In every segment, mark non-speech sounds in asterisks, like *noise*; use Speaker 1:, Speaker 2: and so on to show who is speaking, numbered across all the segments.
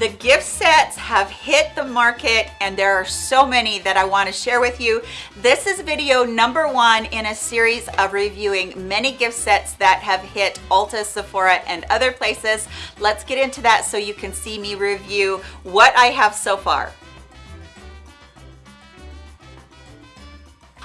Speaker 1: The gift sets have hit the market and there are so many that I want to share with you. This is video number one in a series of reviewing many gift sets that have hit Ulta, Sephora, and other places. Let's get into that so you can see me review what I have so far.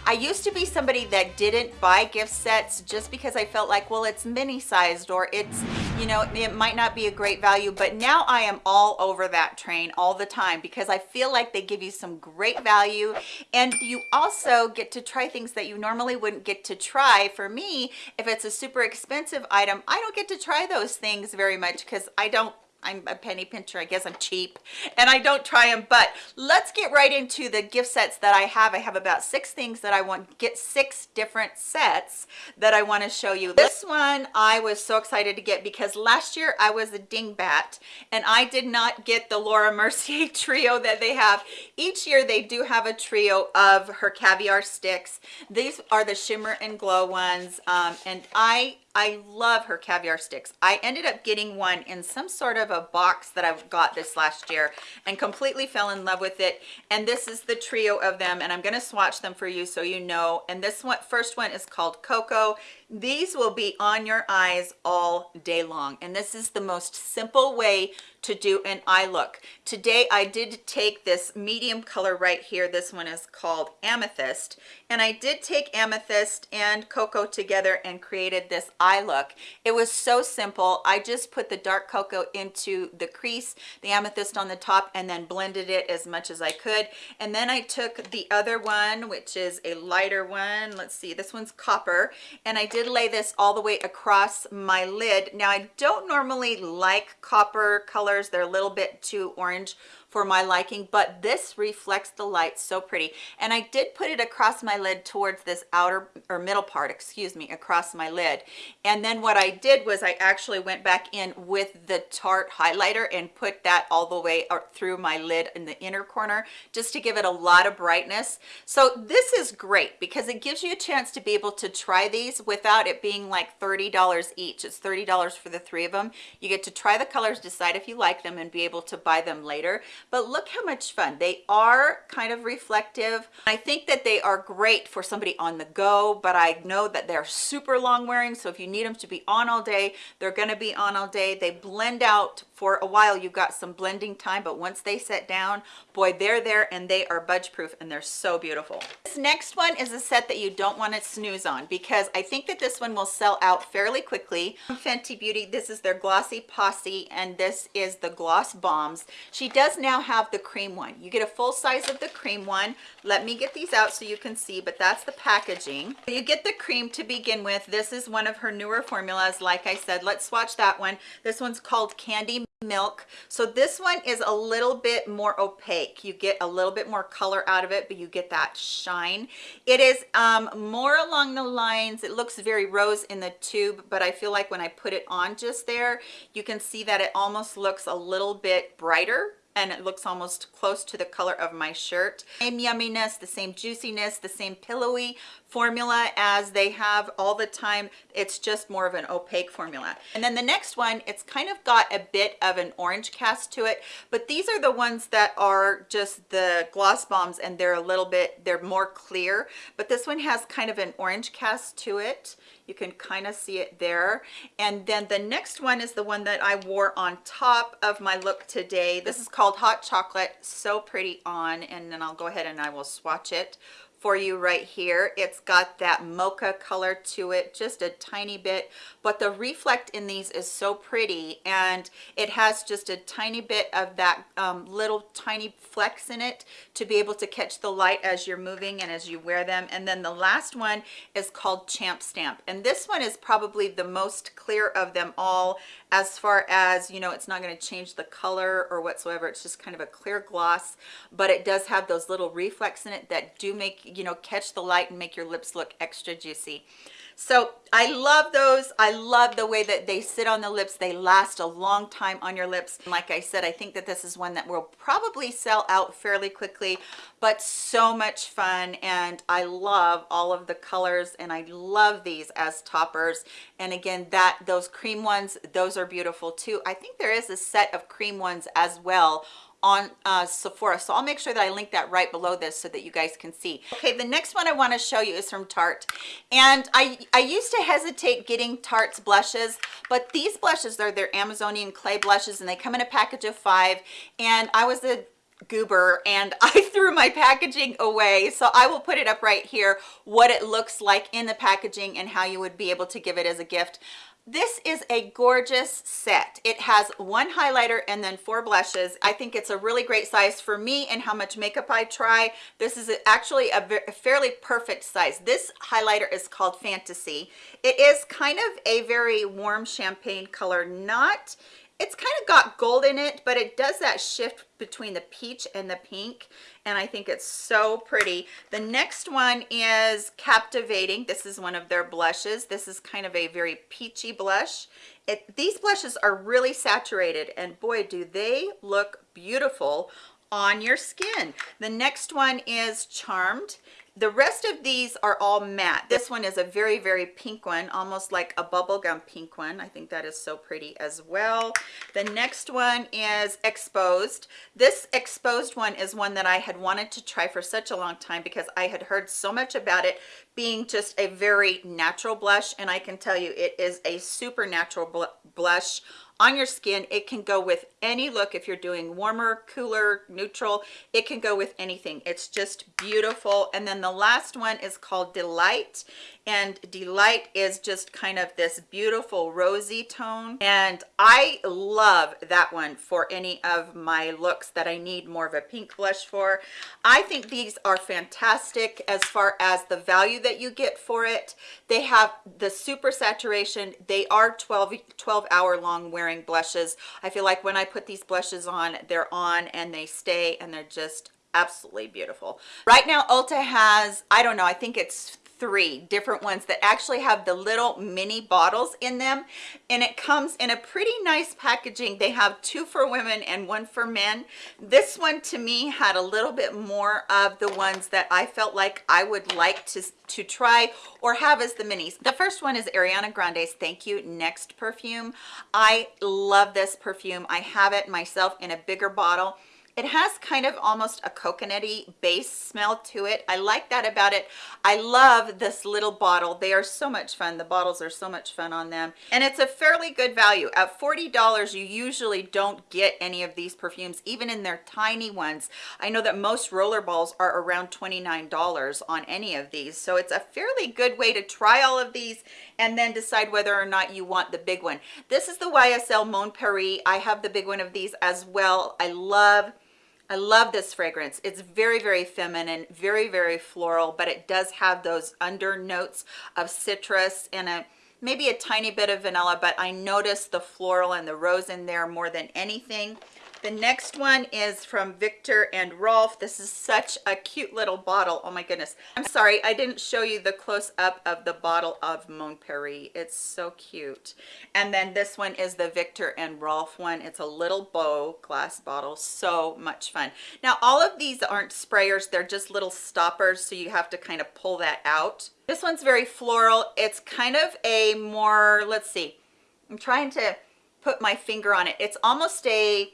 Speaker 1: I used to be somebody that didn't buy gift sets just because I felt like, well, it's mini sized or it's, you know, it might not be a great value, but now I am all over that train all the time because I feel like they give you some great value and you also get to try things that you normally wouldn't get to try. For me, if it's a super expensive item, I don't get to try those things very much because I don't I'm a penny pincher. I guess I'm cheap and I don't try them, but let's get right into the gift sets that I have. I have about six things that I want, get six different sets that I want to show you. This one I was so excited to get because last year I was a dingbat and I did not get the Laura Mercier *laughs* trio that they have. Each year they do have a trio of her caviar sticks. These are the shimmer and glow ones um, and I I love her caviar sticks. I ended up getting one in some sort of a box that I've got this last year and completely fell in love with it. And this is the trio of them and I'm gonna swatch them for you so you know. And this one, first one is called Cocoa. These will be on your eyes all day long. And this is the most simple way to do an eye look. Today I did take this medium color right here. This one is called Amethyst. And I did take Amethyst and Cocoa together and created this eye look. It was so simple. I just put the dark cocoa into the crease, the amethyst on the top, and then blended it as much as I could. And then I took the other one, which is a lighter one. Let's see, this one's copper. And I did lay this all the way across my lid. Now, I don't normally like copper colors they're a little bit too orange for my liking but this reflects the light so pretty. And i did put it across my lid towards this outer or middle part excuse me across my lid. And then what i did was i actually went back in with the tarte highlighter and put that all the way through my lid in the inner corner just to give it a lot of brightness. So this is great because it gives you a chance to be able to try these without it being like 30 dollars each. It's 30 dollars for the three of them you get to try the colors decide if you like them and be able to buy them later but look how much fun. They are kind of reflective. I think that they are great for somebody on the go but i know that they're super long wearing so if you need them to be on all day they're going to be on all day. They blend out for a while. You've got some blending time but once they set down boy they're there and they are budge proof and they're so beautiful. This next one is a set that you don't want to snooze on because i think that this one will sell out fairly quickly. Fenty beauty this is their glossy posse and this is the gloss bombs. She does now have the cream one. You get a full size of the cream one. Let me get these out so you can see but that's the packaging. You get the cream to begin with. This is one of her newer formulas. Like i said let's swatch that one. This one's called candy milk. So this one is a little bit more opaque. You get a little bit more color out of it but you get that shine. It is um more along the lines it looks very rose in the tube but i feel like when i put it on just there you can see that it almost looks a little bit brighter and it looks almost close to the color of my shirt. Same yumminess the same juiciness the same pillowy formula as they have all the time. It's just more of an opaque formula. And then the next one it's kind of got a bit of an orange cast to it but these are the ones that are just the gloss bombs and they're a little bit they're more clear but this one has kind of an orange cast to it. You can kind of see it there. And then the next one is the one that i wore on top of my look today. This is called hot chocolate so pretty on and then i'll go ahead and i will swatch it for you right here. It's got that mocha color to it just a tiny bit but the reflect in these is so pretty and it has just a tiny bit of that um, little tiny flecks in it to be able to catch the light as you're moving and as you wear them and then the last one is called champ stamp and this one is probably the most clear of them all as far as you know it's not going to change the color or whatsoever it's just kind of a clear gloss but it does have those little reflects in it that do make you know catch the light and make your lips look extra juicy So I love those. I love the way that they sit on the lips. They last a long time on your lips. Like I said, I think that this is one that will probably sell out fairly quickly, but so much fun. And I love all of the colors and I love these as toppers. And again, that those cream ones, those are beautiful too. I think there is a set of cream ones as well on uh, Sephora. So I'll make sure that I link that right below this so that you guys can see. Okay, the next one I want to show you is from Tarte. And I, I used to hesitate getting Tarte's blushes, but these blushes are their Amazonian clay blushes and they come in a package of five. And I was a goober and *laughs* I threw my packaging away so I will put it up right here what it looks like in the packaging and how you would be able to give it as a gift this is a gorgeous set. It has one highlighter and then four blushes. I think it's a really great size for me and how much makeup I try. This is actually a, fairly perfect size. This highlighter is called Fantasy. It is kind of a very warm champagne color, not it's kind of got gold in it but it does that shift between the peach and the pink and i think it's so pretty. The next one is captivating. This is one of their blushes. This is kind of a very peachy blush. It, these blushes are really saturated and boy do they look beautiful on your skin. The next one is charmed the rest of these are all matte. This one is a very very pink one almost like a bubblegum pink one. I think that is so pretty as well. The next one is exposed. This exposed one is one that i had wanted to try for such a long time because i had heard so much about it being just a very natural blush and i can tell you it is a super natural bl blush on your skin it can go with any look. If you're doing warmer cooler neutral it can go with anything. It's just beautiful. And then the last one is called delight. And delight is just kind of this beautiful rosy tone. And i love that one for any of my looks that i need more of a pink blush for. I think these are fantastic as far as the value that you get for it. They have the super saturation. They are 12 12 hour long wearing blushes. I feel like when i put these blushes on they're on and they stay and they're just absolutely beautiful. Right now ulta has i don't know i think it's three different ones that actually have the little mini bottles in them. And it comes in a pretty nice packaging. They have two for women and one for men. This one to me had a little bit more of the ones that i felt like i would like to to try or have as the minis. The first one is ariana grande's thank you next perfume. I love this perfume. I have it myself in a bigger bottle it has kind of almost a coconutty base smell to it. I like that about it. I love this little bottle. They are so much fun. The bottles are so much fun on them. And it's a fairly good value. At 40 dollars you usually don't get any of these perfumes even in their tiny ones. I know that most roller balls are around 29 dollars on any of these. So it's a fairly good way to try all of these and then decide whether or not you want the big one. This is the ysl mon paris i have the big one of these as well. I love I love this fragrance. It's very, very feminine, very, very floral, but it does have those under notes of citrus and a maybe a tiny bit of vanilla, but I noticed the floral and the rose in there more than anything. The next one is from Viktor and Rolf. This is such a cute little bottle. Oh my goodness. I'm sorry, I didn't show you the close up of the bottle of Mon It's so cute. And then this one is the Viktor and Rolf one. It's a little bow glass bottle. So much fun. Now, all of these aren't sprayers. They're just little stoppers. So you have to kind of pull that out. This one's very floral. It's kind of a more, let's see, I'm trying to put my finger on it. It's almost a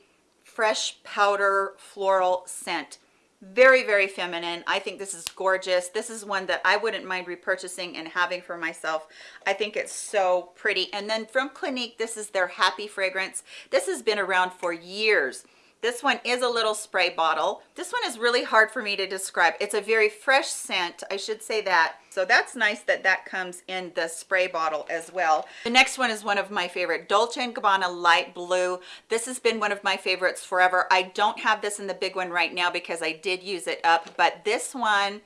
Speaker 1: fresh powder floral scent. Very very feminine. I think this is gorgeous. This is one that i wouldn't mind repurchasing and having for myself. I think it's so pretty. And then from clinique this is their happy fragrance. This has been around for years this one is a little spray bottle. This one is really hard for me to describe. It's a very fresh scent, I should say that. So that's nice that that comes in the spray bottle as well. The next one is one of my favorite, Dolce & Gabbana Light Blue. This has been one of my favorites forever. I don't have this in the big one right now because I did use it up, but this one,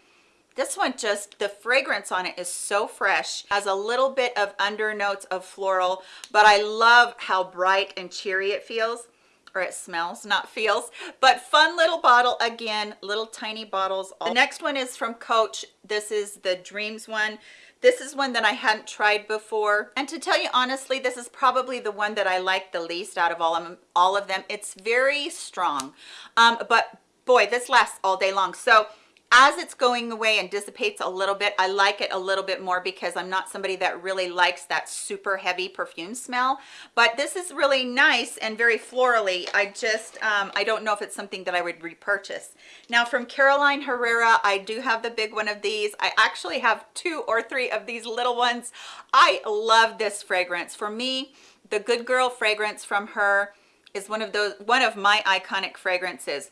Speaker 1: this one just the fragrance on it is so fresh has a little bit of under notes of floral but i love how bright and cheery it feels or it smells not feels but fun little bottle again little tiny bottles the next one is from coach this is the dreams one this is one that I hadn't tried before. And to tell you honestly, this is probably the one that I like the least out of all of them. All of them. It's very strong. Um, but boy, this lasts all day long. So as it's going away and dissipates a little bit i like it a little bit more because i'm not somebody that really likes that super heavy perfume smell. But this is really nice and very florally. I just um, i don't know if it's something that i would repurchase. Now from carolina herrera i do have the big one of these. I actually have two or three of these little ones. I love this fragrance. For me the good girl fragrance from her is one of those one of my iconic fragrances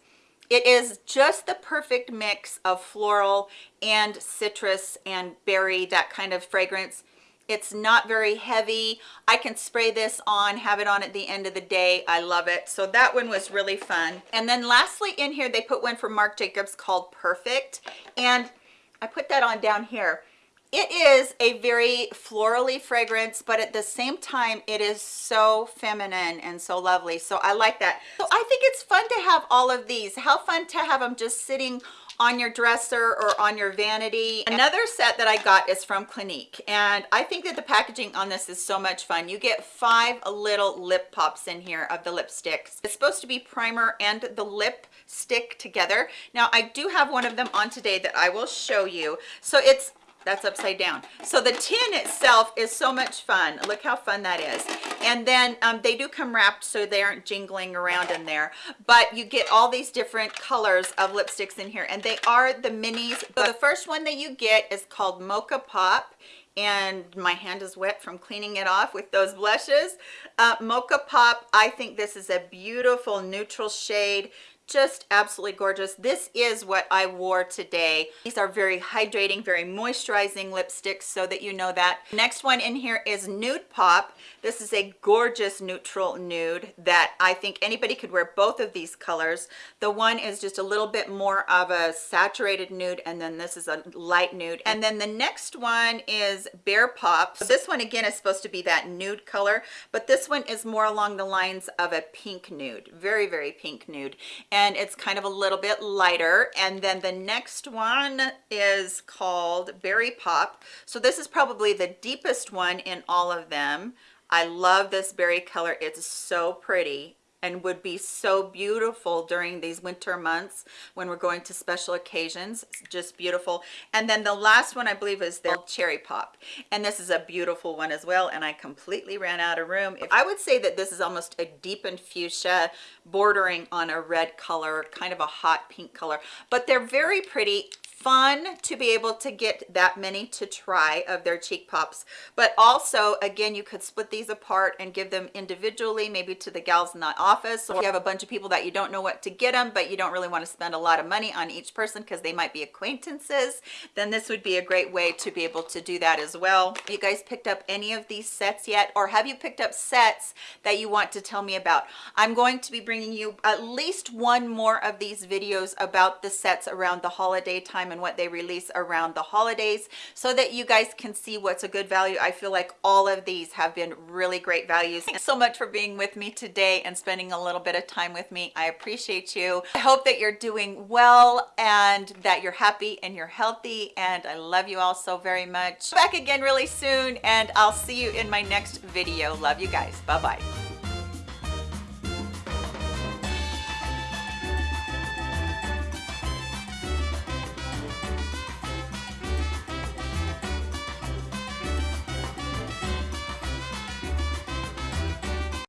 Speaker 1: it is just the perfect mix of floral and citrus and berry that kind of fragrance. It's not very heavy. I can spray this on have it on at the end of the day. I love it. So that one was really fun. And then lastly in here they put one from marc jacobs called perfect. And i put that on down here it is a very florally fragrance but at the same time it is so feminine and so lovely. So i like that. So i think it's fun to have all of these. How fun to have them just sitting on your dresser or on your vanity. Another set that i got is from clinique and i think that the packaging on this is so much fun. You get five little lip pops in here of the lipsticks. It's supposed to be primer and the lip stick together. Now i do have one of them on today that i will show you. So it's that's upside down. So the tin itself is so much fun. Look how fun that is. And then um, they do come wrapped so they aren't jingling around in there. But you get all these different colors of lipsticks in here. And they are the minis. So the first one that you get is called mocha pop. And my hand is wet from cleaning it off with those blushes. Uh, mocha pop i think this is a beautiful neutral shade just absolutely gorgeous. This is what i wore today. These are very hydrating very moisturizing lipsticks so that you know that. Next one in here is nude pop this is a gorgeous neutral nude that i think anybody could wear both of these colors. The one is just a little bit more of a saturated nude and then this is a light nude. And then the next one is bare pop. So this one again is supposed to be that nude color but this one is more along the lines of a pink nude very very pink nude. And it's kind of a little bit lighter. And then the next one is called berry pop. So this is probably the deepest one in all of them i love this berry color. It's so pretty and would be so beautiful during these winter months when we're going to special occasions. Just beautiful. And then the last one i believe is the cherry pop. And this is a beautiful one as well and i completely ran out of room. If i would say that this is almost a deepened fuchsia bordering on a red color kind of a hot pink color. But they're very pretty fun to be able to get that many to try of their cheek pops. But also again you could split these apart and give them individually maybe to the gals in the office. Or you have a bunch of people that you don't know what to get them but you don't really want to spend a lot of money on each person because they might be acquaintances then this would be a great way to be able to do that as well. You guys picked up any of these sets yet? Or have you picked up sets that you want to tell me about? I'm going to be bringing you at least one more of these videos about the sets around the holiday time and what they release around the holidays so that you guys can see what's a good value. I feel like all of these have been really great values. Thanks so much for being with me today and spending a little bit of time with me. I appreciate you. I hope that you're doing well and that you're happy and you're healthy and i love you all so very much. Back again really soon and i'll see you in my next video. Love you guys. Bye bye